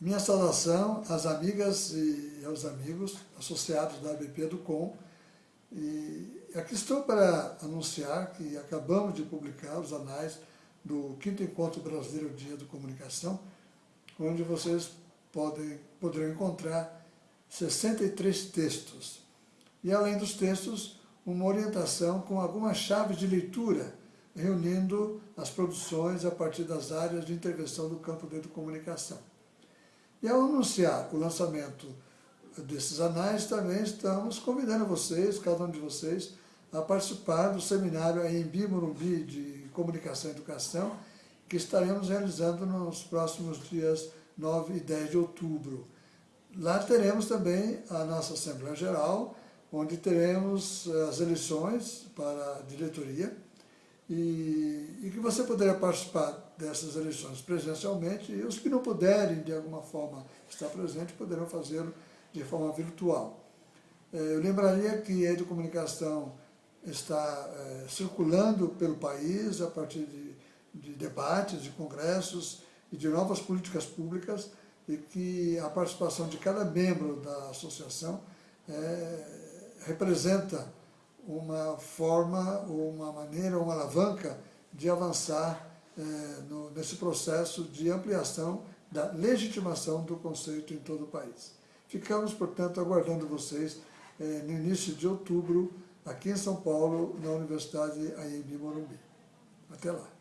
Minha saudação às amigas e aos amigos associados da ABP do Com. E aqui estou para anunciar que acabamos de publicar os anais do 5 Encontro Brasileiro Dia da Comunicação, onde vocês podem, poderão encontrar 63 textos. E além dos textos, uma orientação com algumas chaves de leitura, reunindo as produções a partir das áreas de intervenção do campo da comunicação. E ao anunciar o lançamento desses anais, também estamos convidando vocês, cada um de vocês, a participar do seminário em Morumbi de Comunicação e Educação, que estaremos realizando nos próximos dias 9 e 10 de outubro. Lá teremos também a nossa Assembleia Geral, onde teremos eh, as eleições para a diretoria, e, e, que você poderá participar dessas eleições presencialmente e os que não puderem, de alguma forma, estar presentes, poderão fazê-lo de forma virtual. É, eu lembraria que a Educomunicação está é, circulando pelo país a partir de, de debates, de congressos e de novas políticas públicas e que a participação de cada membro da associação é, representa uma forma, uma maneira, uma alavanca de avançar é, no, nesse processo de ampliação da legitimação do conceito em todo o país. Ficamos, portanto, aguardando vocês é, no início de outubro, aqui em São Paulo, na Universidade AMB Morumbi. Até lá.